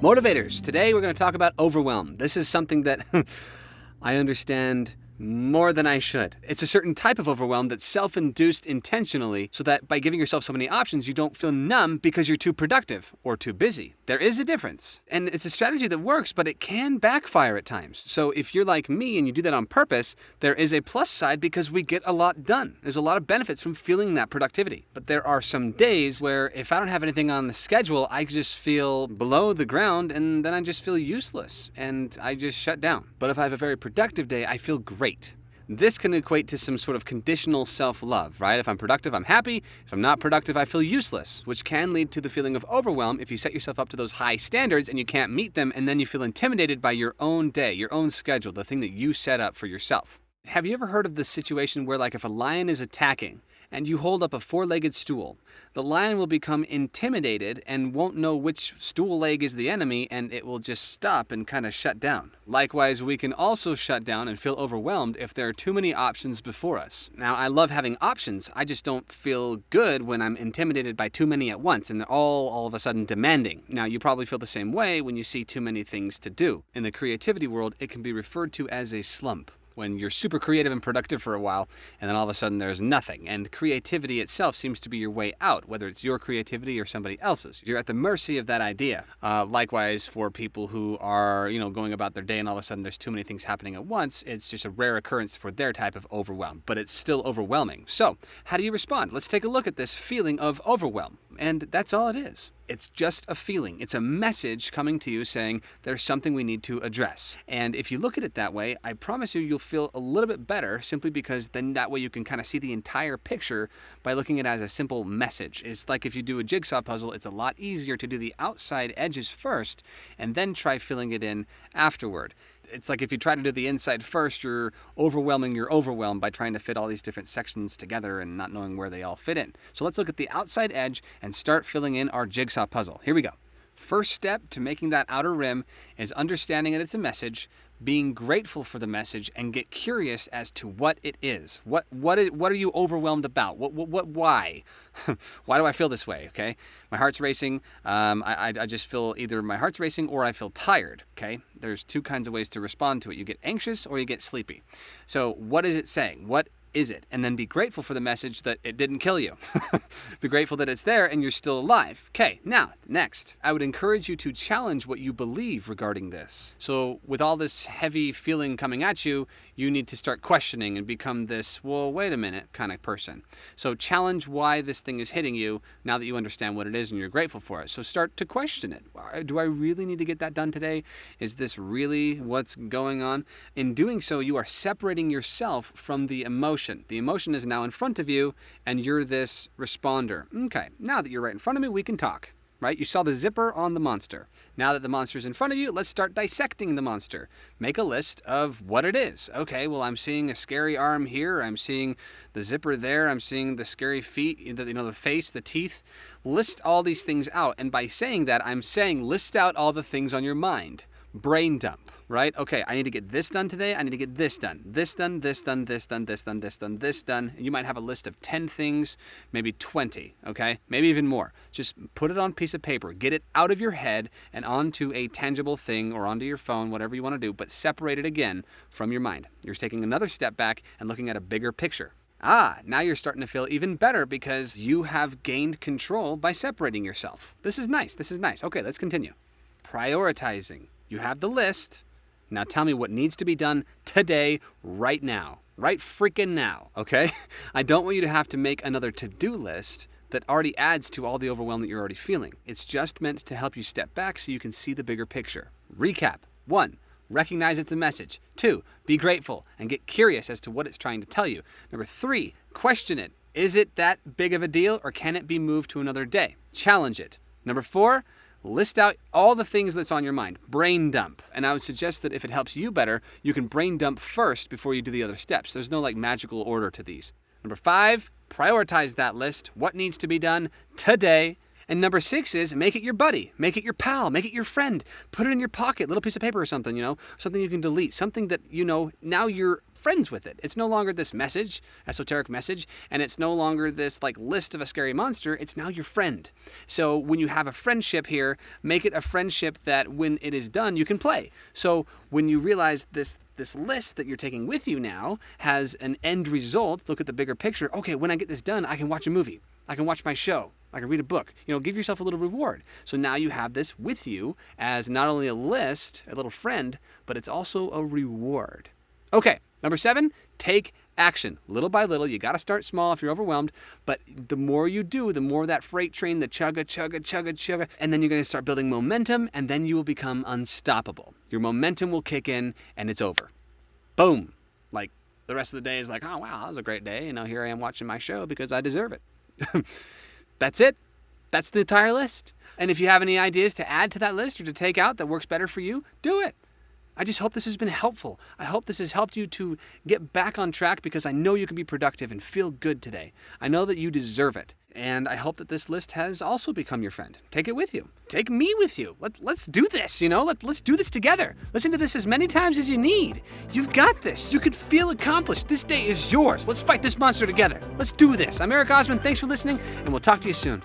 Motivators, today we're going to talk about overwhelm. This is something that I understand more than I should. It's a certain type of overwhelm that's self induced intentionally so that by giving yourself so many options, you don't feel numb because you're too productive or too busy. There is a difference. And it's a strategy that works, but it can backfire at times. So if you're like me and you do that on purpose, there is a plus side because we get a lot done. There's a lot of benefits from feeling that productivity. But there are some days where if I don't have anything on the schedule, I just feel below the ground and then I just feel useless and I just shut down. But if I have a very productive day, I feel great great. This can equate to some sort of conditional self love, right? If I'm productive, I'm happy. If I'm not productive, I feel useless, which can lead to the feeling of overwhelm if you set yourself up to those high standards and you can't meet them, and then you feel intimidated by your own day, your own schedule, the thing that you set up for yourself. Have you ever heard of the situation where, like, if a lion is attacking, and you hold up a four legged stool, the lion will become intimidated and won't know which stool leg is the enemy and it will just stop and kind of shut down. Likewise, we can also shut down and feel overwhelmed if there are too many options before us. Now, I love having options, I just don't feel good when I'm intimidated by too many at once and they're all all of a sudden demanding. Now, you probably feel the same way when you see too many things to do. In the creativity world, it can be referred to as a slump when you're super creative and productive for a while, and then all of a sudden there's nothing. And creativity itself seems to be your way out, whether it's your creativity or somebody else's. You're at the mercy of that idea. Uh, likewise, for people who are, you know, going about their day and all of a sudden there's too many things happening at once, it's just a rare occurrence for their type of overwhelm, but it's still overwhelming. So, how do you respond? Let's take a look at this feeling of overwhelm. And that's all it is. It's just a feeling. It's a message coming to you saying there's something we need to address. And if you look at it that way, I promise you, you'll feel a little bit better simply because then that way you can kind of see the entire picture by looking at it as a simple message. It's like if you do a jigsaw puzzle, it's a lot easier to do the outside edges first and then try filling it in afterward it's like if you try to do the inside first, you're overwhelming your overwhelm by trying to fit all these different sections together and not knowing where they all fit in. So let's look at the outside edge and start filling in our jigsaw puzzle. Here we go. First step to making that outer rim is understanding that it's a message, being grateful for the message and get curious as to what it is. What what is, what are you overwhelmed about? What what, what why? why do I feel this way? Okay, my heart's racing. Um, I, I just feel either my heart's racing or I feel tired. Okay, there's two kinds of ways to respond to it. You get anxious or you get sleepy. So what is it saying? What is it? And then be grateful for the message that it didn't kill you. be grateful that it's there and you're still alive. Okay, now, next, I would encourage you to challenge what you believe regarding this. So, with all this heavy feeling coming at you, you need to start questioning and become this, well, wait a minute kind of person. So, challenge why this thing is hitting you now that you understand what it is and you're grateful for it. So, start to question it. Do I really need to get that done today? Is this really what's going on? In doing so, you are separating yourself from the emotion. The emotion is now in front of you, and you're this responder. Okay, now that you're right in front of me, we can talk. Right? You saw the zipper on the monster. Now that the monster's in front of you, let's start dissecting the monster. Make a list of what it is. Okay, well, I'm seeing a scary arm here. I'm seeing the zipper there. I'm seeing the scary feet, you know, the face, the teeth. List all these things out. And by saying that, I'm saying list out all the things on your mind. Brain dump right? Okay, I need to get this done today. I need to get this done. This done, this done, this done, this done, this done, this done. And you might have a list of 10 things, maybe 20, okay? Maybe even more. Just put it on a piece of paper. Get it out of your head and onto a tangible thing or onto your phone, whatever you want to do, but separate it again from your mind. You're taking another step back and looking at a bigger picture. Ah, now you're starting to feel even better because you have gained control by separating yourself. This is nice. This is nice. Okay, let's continue. Prioritizing. You have the list, now tell me what needs to be done today, right now. Right freaking now, okay? I don't want you to have to make another to do list that already adds to all the overwhelm that you're already feeling. It's just meant to help you step back so you can see the bigger picture. Recap one, recognize it's a message. Two, be grateful and get curious as to what it's trying to tell you. Number three, question it. Is it that big of a deal or can it be moved to another day? Challenge it. Number four, List out all the things that's on your mind. Brain dump. And I would suggest that if it helps you better, you can brain dump first before you do the other steps. There's no like magical order to these. Number five, prioritize that list. What needs to be done today? And number six is make it your buddy, make it your pal, make it your friend. Put it in your pocket, little piece of paper or something, you know, something you can delete, something that you know now you're friends with it. It's no longer this message, esoteric message, and it's no longer this like list of a scary monster. It's now your friend. So when you have a friendship here, make it a friendship that when it is done, you can play. So when you realize this this list that you're taking with you now has an end result, look at the bigger picture. Okay, when I get this done, I can watch a movie. I can watch my show. I can read a book. You know, give yourself a little reward. So now you have this with you as not only a list, a little friend, but it's also a reward. Okay, Number seven, take action. Little by little, you got to start small if you're overwhelmed, but the more you do, the more that freight train, the chugga, chugga, chugga, chugga, and then you're going to start building momentum, and then you will become unstoppable. Your momentum will kick in, and it's over. Boom. Like the rest of the day is like, oh, wow, that was a great day. You know, here I am watching my show because I deserve it. That's it. That's the entire list. And if you have any ideas to add to that list or to take out that works better for you, do it. I just hope this has been helpful. I hope this has helped you to get back on track because I know you can be productive and feel good today. I know that you deserve it. And I hope that this list has also become your friend. Take it with you. Take me with you. Let, let's do this, you know? Let, let's do this together. Listen to this as many times as you need. You've got this. You could feel accomplished. This day is yours. Let's fight this monster together. Let's do this. I'm Eric Osman. Thanks for listening, and we'll talk to you soon.